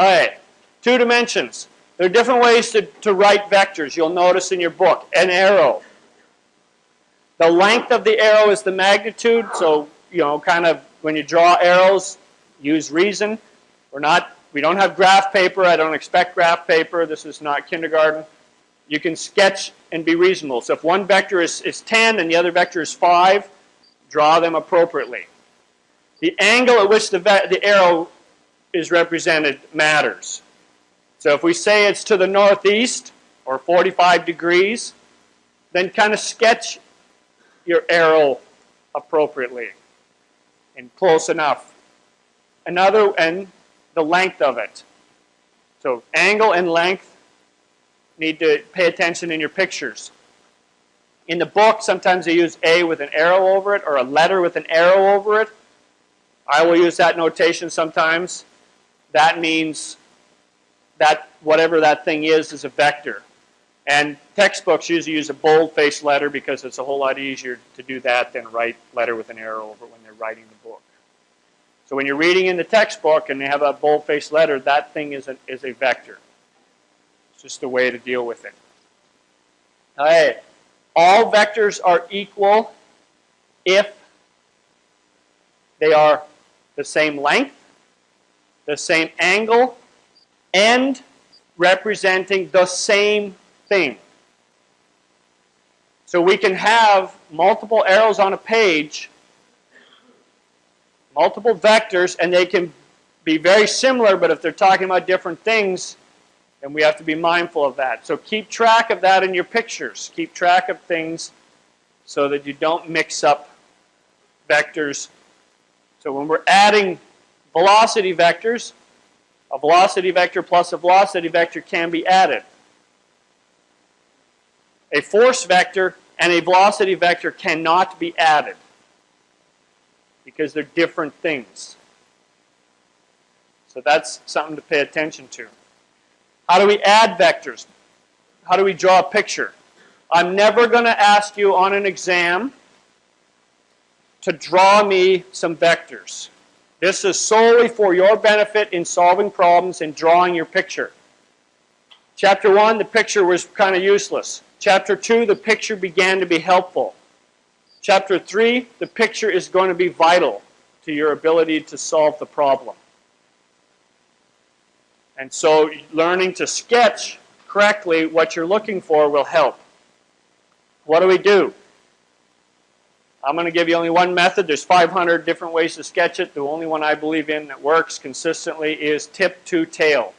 All right, two dimensions. There are different ways to, to write vectors. You'll notice in your book. An arrow. The length of the arrow is the magnitude. So, you know, kind of when you draw arrows, use reason. We're not, we don't have graph paper. I don't expect graph paper. This is not kindergarten. You can sketch and be reasonable. So if one vector is, is 10 and the other vector is 5, draw them appropriately. The angle at which the, the arrow is represented matters. So if we say it's to the northeast or 45 degrees, then kind of sketch your arrow appropriately and close enough. Another, and the length of it. So angle and length need to pay attention in your pictures. In the book, sometimes they use A with an arrow over it or a letter with an arrow over it. I will use that notation sometimes. That means that whatever that thing is is a vector. And textbooks usually use a bold-faced letter because it's a whole lot easier to do that than write letter with an arrow over when they're writing the book. So when you're reading in the textbook and they have a bold-faced letter, that thing is a, is a vector. It's just a way to deal with it. All right. All vectors are equal if they are the same length, the same angle, and representing the same thing. So we can have multiple arrows on a page, multiple vectors, and they can be very similar, but if they're talking about different things, then we have to be mindful of that. So keep track of that in your pictures. Keep track of things so that you don't mix up vectors. So when we're adding velocity vectors, a velocity vector plus a velocity vector can be added. A force vector and a velocity vector cannot be added because they're different things. So that's something to pay attention to. How do we add vectors? How do we draw a picture? I'm never going to ask you on an exam to draw me some vectors. This is solely for your benefit in solving problems and drawing your picture. Chapter 1, the picture was kind of useless. Chapter 2, the picture began to be helpful. Chapter 3, the picture is going to be vital to your ability to solve the problem. And so learning to sketch correctly what you're looking for will help. What do we do? I'm going to give you only one method. There's 500 different ways to sketch it. The only one I believe in that works consistently is tip to tail.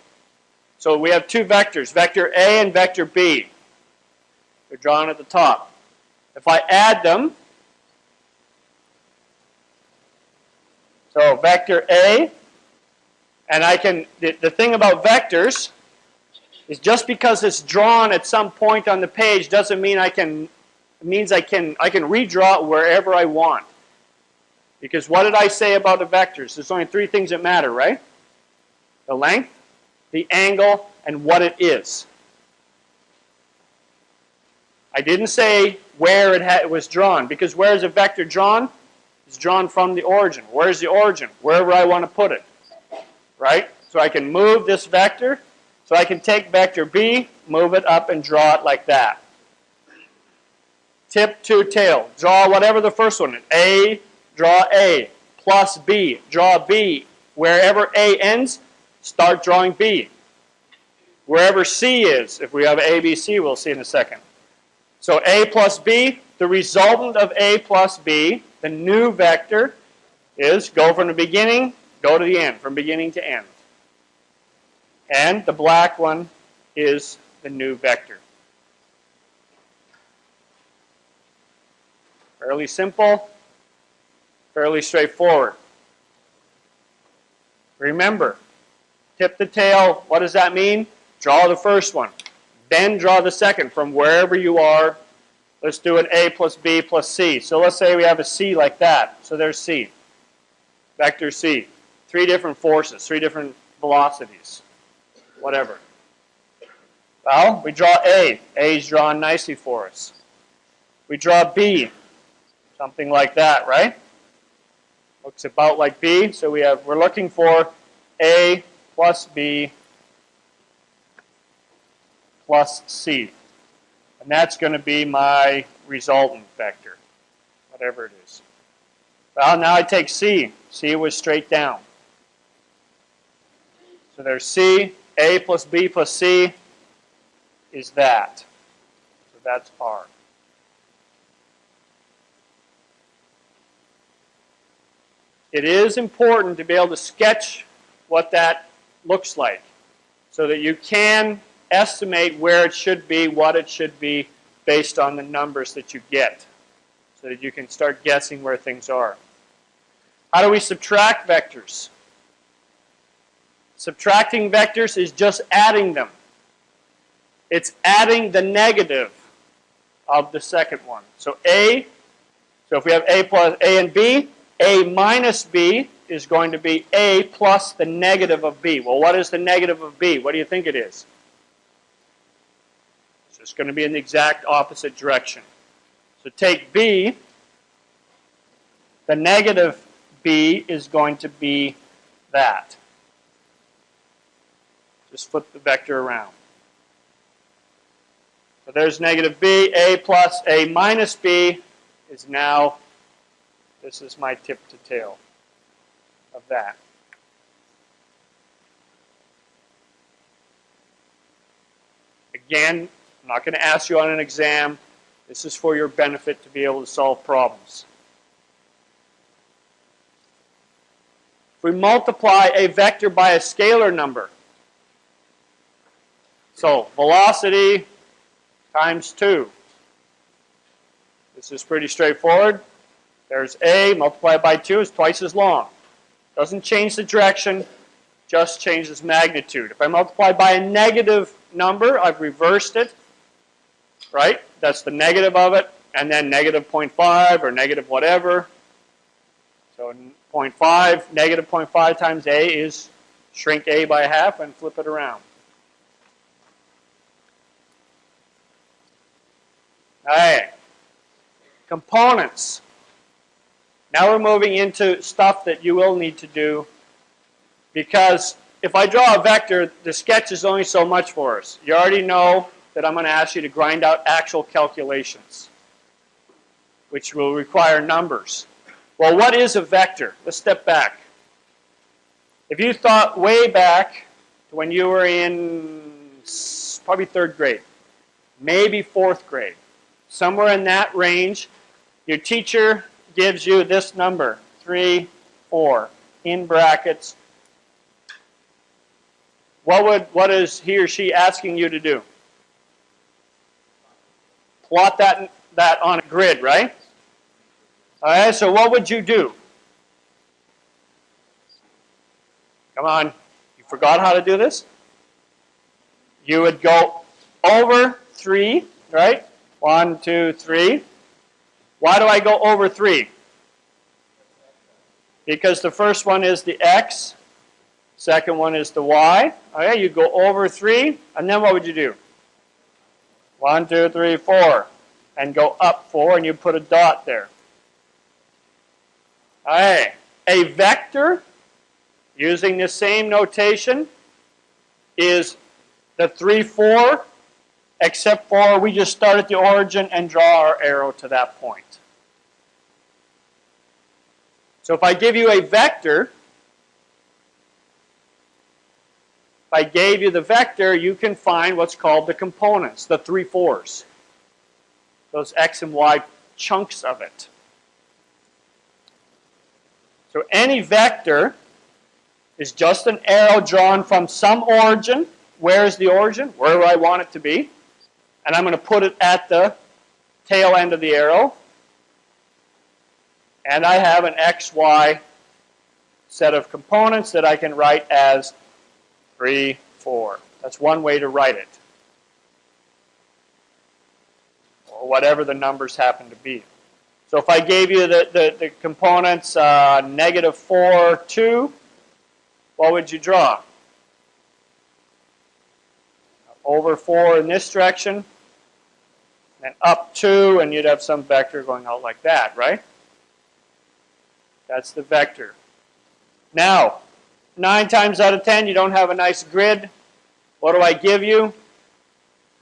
So we have two vectors, vector A and vector B. They're drawn at the top. If I add them, so vector A, and I can, the, the thing about vectors is just because it's drawn at some point on the page doesn't mean I can it means I can, I can redraw it wherever I want. Because what did I say about the vectors? There's only three things that matter, right? The length, the angle, and what it is. I didn't say where it, it was drawn, because where is a vector drawn? It's drawn from the origin. Where's the origin? Wherever I want to put it. Right? So I can move this vector. So I can take vector B, move it up, and draw it like that tip to tail. Draw whatever the first one is. A, draw A, plus B, draw B. Wherever A ends, start drawing B. Wherever C is, if we have A, B, C, we'll see in a second. So A plus B, the resultant of A plus B, the new vector, is go from the beginning, go to the end, from beginning to end. And the black one is the new vector. Fairly simple, fairly straightforward. Remember, tip the tail, what does that mean? Draw the first one. Then draw the second from wherever you are. Let's do an A plus B plus C. So let's say we have a C like that. So there's C. Vector C. Three different forces, three different velocities, whatever. Well, we draw A. A is drawn nicely for us. We draw B. Something like that, right? Looks about like B. So we have, we're looking for A plus b plus c. And that's going to be my resultant vector, whatever it is. Well, now I take c. c was straight down. So there's c, a plus b plus c is that. So that's r. It is important to be able to sketch what that looks like so that you can estimate where it should be, what it should be, based on the numbers that you get so that you can start guessing where things are. How do we subtract vectors? Subtracting vectors is just adding them. It's adding the negative of the second one. So A, so if we have A plus A and B, A minus B is going to be A plus the negative of B. Well, what is the negative of B? What do you think it is? So it's going to be in the exact opposite direction. So take B, the negative B is going to be that. Just flip the vector around. So there's negative b, a plus a minus b is now, this is my tip to tail of that. Again, I'm not going to ask you on an exam. This is for your benefit to be able to solve problems. If we multiply a vector by a scalar number, so velocity times 2. This is pretty straightforward. There's A multiplied by 2 is twice as long. Doesn't change the direction, just changes magnitude. If I multiply by a negative number, I've reversed it, right? That's the negative of it, and then negative 0.5 or negative whatever. So 0.5, negative 0.5 times A is shrink A by half and flip it around. All right. Components. Now we're moving into stuff that you will need to do because if I draw a vector, the sketch is only so much for us. You already know that I'm going to ask you to grind out actual calculations, which will require numbers. Well, what is a vector? Let's step back. If you thought way back to when you were in probably third grade, maybe fourth grade, somewhere in that range, your teacher gives you this number, 3, 4, in brackets. What, would, what is he or she asking you to do? Plot that, that on a grid, right? All right, so what would you do? Come on, you forgot how to do this? You would go over 3, right? One, two, three. Why do I go over three? Because the first one is the x, second one is the y. Okay, you go over three, and then what would you do? One, two, three, four. And go up four, and you put a dot there. Okay, a vector, using the same notation, is the 3, 4 except for we just start at the origin and draw our arrow to that point. So if I give you a vector, if I gave you the vector, you can find what's called the components, the three fours, those x and y chunks of it. So any vector is just an arrow drawn from some origin. Where is the origin? Where do I want it to be? And I'm going to put it at the tail end of the arrow. And I have an XY set of components that I can write as 3, 4. That's one way to write it. Or whatever the numbers happen to be. So if I gave you the, the, the components uh, negative 4, 2, what would you draw? Over 4 in this direction, and up 2, and you'd have some vector going out like that, right? That's the vector. Now, nine times out of ten, you don't have a nice grid. What do I give you?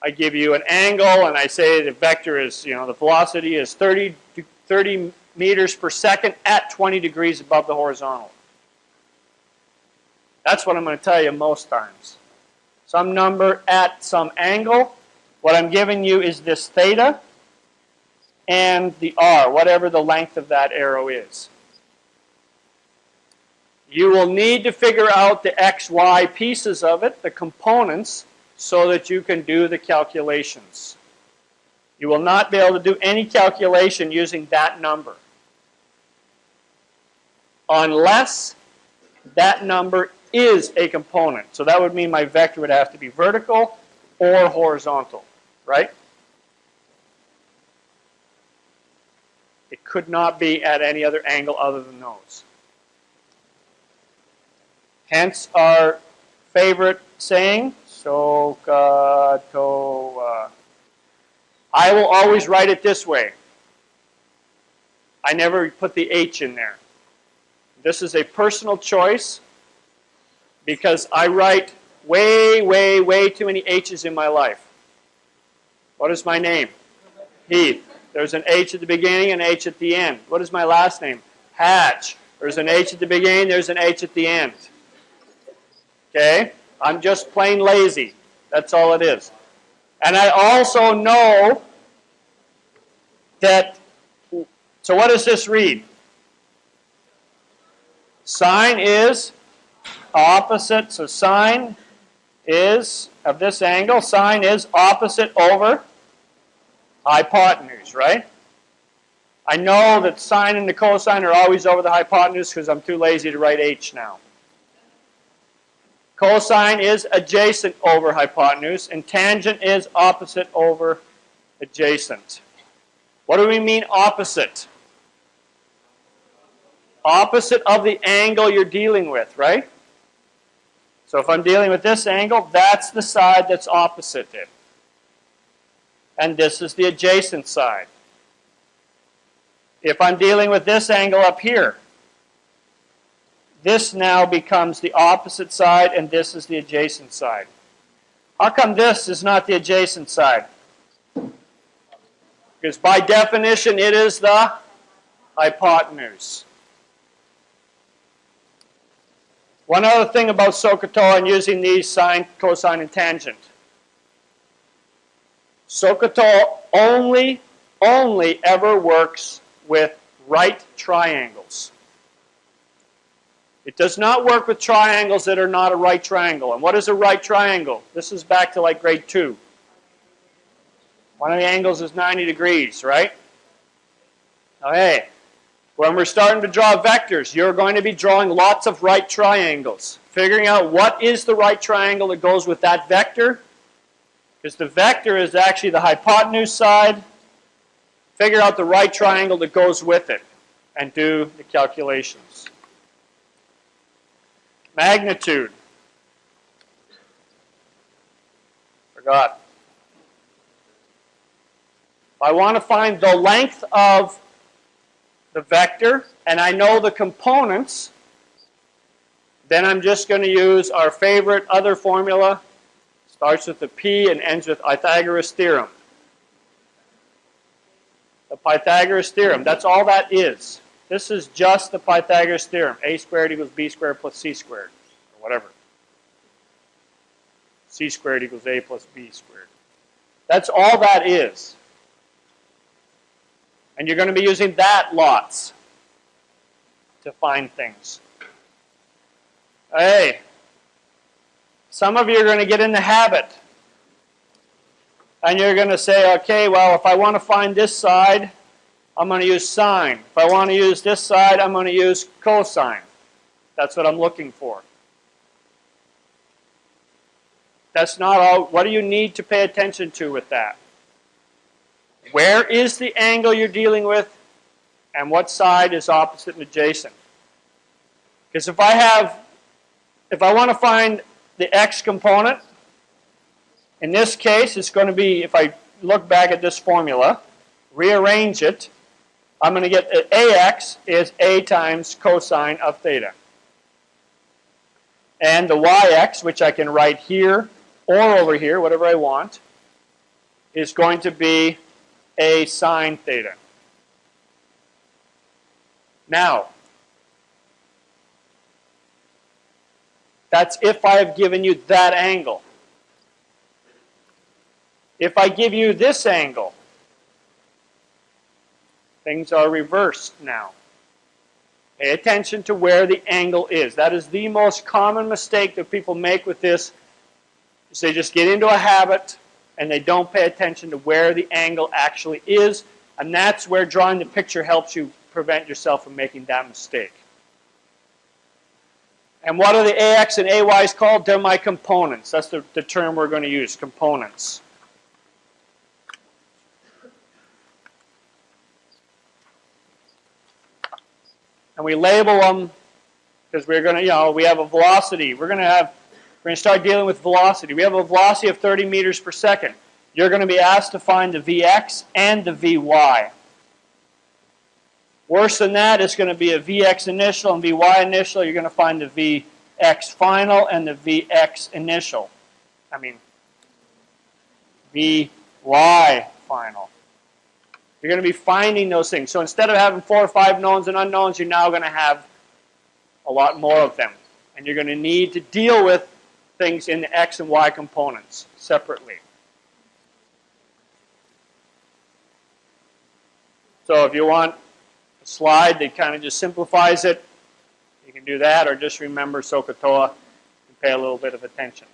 I give you an angle, and I say the vector is, you know, the velocity is 30, 30 meters per second at 20 degrees above the horizontal. That's what I'm going to tell you most times. Some number at some angle. What I'm giving you is this theta and the r, whatever the length of that arrow is. You will need to figure out the x, y pieces of it, the components, so that you can do the calculations. You will not be able to do any calculation using that number unless that number is a component. So that would mean my vector would have to be vertical or horizontal, right? It could not be at any other angle other than those. Hence our favorite saying, Soka to. Uh, I will always write it this way. I never put the H in there. This is a personal choice because I write way, way, way too many H's in my life. What is my name? Heath. There's an H at the beginning and an H at the end. What is my last name? Hatch. There's an H at the beginning, there's an H at the end. Okay? I'm just plain lazy. That's all it is. And I also know that, so what does this read? Sine is opposite, so sine is, of this angle, sine is opposite over hypotenuse, right? I know that sine and the cosine are always over the hypotenuse because I'm too lazy to write h now. Cosine is adjacent over hypotenuse, and tangent is opposite over adjacent. What do we mean opposite? Opposite of the angle you're dealing with, right? So if I'm dealing with this angle, that's the side that's opposite it. And this is the adjacent side. If I'm dealing with this angle up here, this now becomes the opposite side and this is the adjacent side. How come this is not the adjacent side? Because by definition it is the hypotenuse. One other thing about SOHCAHTOA and using these sine, cosine, and tangent. SOHCAHTOA only, only ever works with right triangles. It does not work with triangles that are not a right triangle. And what is a right triangle? This is back to like grade 2. One of the angles is 90 degrees, right? Okay. When we're starting to draw vectors, you're going to be drawing lots of right triangles. Figuring out what is the right triangle that goes with that vector. Because the vector is actually the hypotenuse side. Figure out the right triangle that goes with it and do the calculations. Magnitude. Forgot. I want to find the length of the vector and I know the components, then I'm just going to use our favorite other formula. Starts with the P and ends with Pythagoras theorem. The Pythagoras theorem, that's all that is. This is just the Pythagoras theorem. A squared equals B squared plus C squared, or whatever. C squared equals A plus B squared. That's all that is. And you're going to be using that lots to find things. Hey, some of you are going to get in the habit. And you're going to say, okay, well, if I want to find this side, I'm going to use sine. If I want to use this side, I'm going to use cosine. That's what I'm looking for. That's not all. What do you need to pay attention to with that? Where is the angle you're dealing with? And what side is opposite and adjacent? Because if I have, if I want to find the x component, in this case, it's going to be, if I look back at this formula, rearrange it, I'm going to get uh, that AX is A times cosine of theta. And the y-x, which I can write here or over here, whatever I want, is going to be a sine theta. Now, that's if I have given you that angle. If I give you this angle, things are reversed now. Pay attention to where the angle is. That is the most common mistake that people make with this. Is they just get into a habit and they don't pay attention to where the angle actually is. And that's where drawing the picture helps you prevent yourself from making that mistake. And what are the AX and AYs called? They're my components. That's the, the term we're going to use, components. And we label them because we're going to, you know, we have a velocity. We're going to have, we're going to start dealing with velocity. We have a velocity of 30 meters per second. You're going to be asked to find the Vx and the Vy. Worse than that, it's going to be a Vx initial and Vy initial. You're going to find the Vx final and the Vx initial. I mean, Vy final. You're going to be finding those things. So instead of having four or five knowns and unknowns, you're now going to have a lot more of them. And you're going to need to deal with things in the x and y components separately. So if you want a slide that kind of just simplifies it. You can do that or just remember SOHCAHTOA and pay a little bit of attention.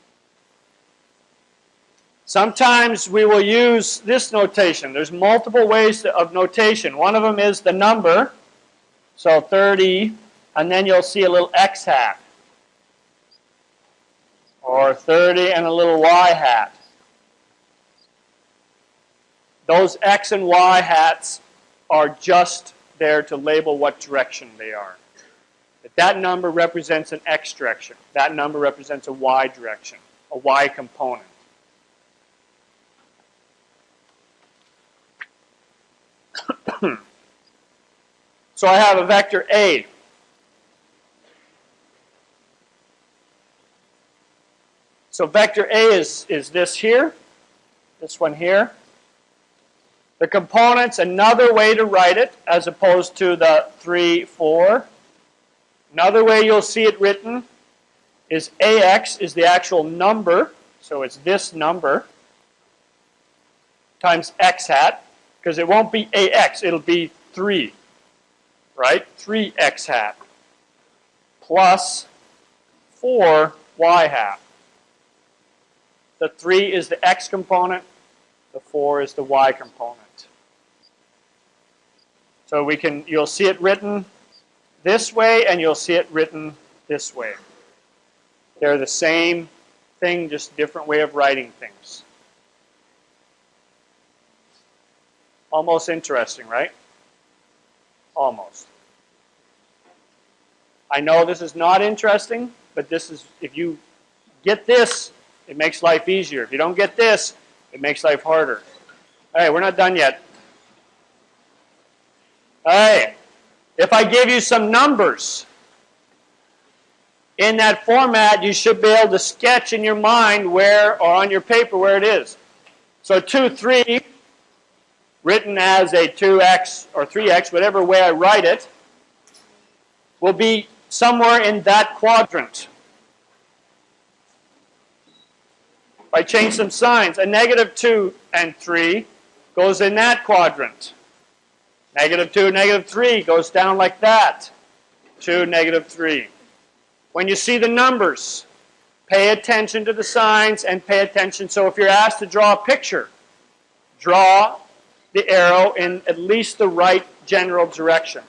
Sometimes we will use this notation. There's multiple ways of notation. One of them is the number, so 30, and then you'll see a little x hat. Or 30 and a little y hat. Those x and y hats are just there to label what direction they are. That that number represents an x direction. That number represents a y direction, a y component. so I have a vector A. So vector A is, is this here, this one here. The components, another way to write it as opposed to the 3, 4. Another way you'll see it written is AX is the actual number, so it's this number, times X hat, because it won't be AX, it'll be 3, right? 3X hat, plus 4 Y hat. The 3 is the X component, the 4 is the Y component. So we can, you'll see it written this way and you'll see it written this way. They're the same thing, just different way of writing things. Almost interesting, right? Almost. I know this is not interesting, but this is, if you get this, it makes life easier. If you don't get this, it makes life harder. All right, we're not done yet. All right, if I give you some numbers in that format, you should be able to sketch in your mind where, or on your paper, where it is. So 2, 3, written as a 2x or 3x, whatever way I write it, will be somewhere in that quadrant. If I change some signs, a negative 2 and 3 goes in that quadrant. Negative 2, negative 3 goes down like that. 2, negative 3. When you see the numbers, pay attention to the signs and pay attention. So if you're asked to draw a picture, draw the arrow in at least the right general direction.